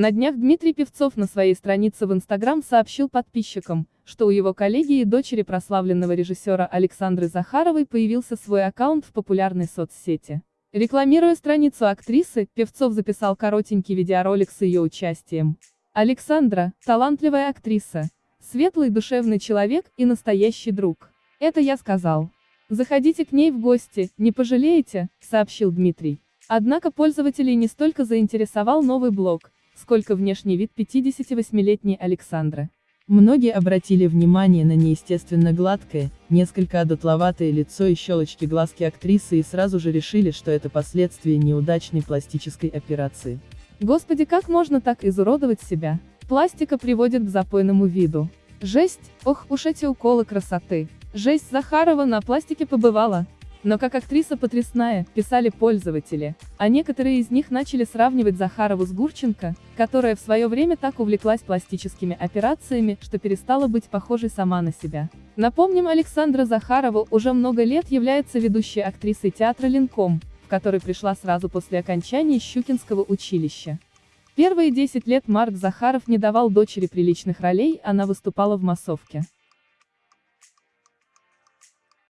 На днях Дмитрий Певцов на своей странице в Инстаграм сообщил подписчикам, что у его коллеги и дочери прославленного режиссера Александры Захаровой появился свой аккаунт в популярной соцсети. Рекламируя страницу актрисы, Певцов записал коротенький видеоролик с ее участием. Александра – талантливая актриса, светлый душевный человек и настоящий друг. Это я сказал. Заходите к ней в гости, не пожалеете, сообщил Дмитрий. Однако пользователей не столько заинтересовал новый блог, сколько внешний вид 58-летней Александры. Многие обратили внимание на неестественно гладкое, несколько одутловатое лицо и щелочки глазки актрисы и сразу же решили, что это последствия неудачной пластической операции. Господи, как можно так изуродовать себя? Пластика приводит к запойному виду. Жесть, ох уж эти уколы красоты. Жесть Захарова на пластике побывала. Но как актриса потрясная, писали пользователи, а некоторые из них начали сравнивать Захарову с Гурченко, которая в свое время так увлеклась пластическими операциями, что перестала быть похожей сама на себя. Напомним, Александра Захарова уже много лет является ведущей актрисой театра Ленком, в который пришла сразу после окончания Щукинского училища. Первые 10 лет Марк Захаров не давал дочери приличных ролей, она выступала в массовке.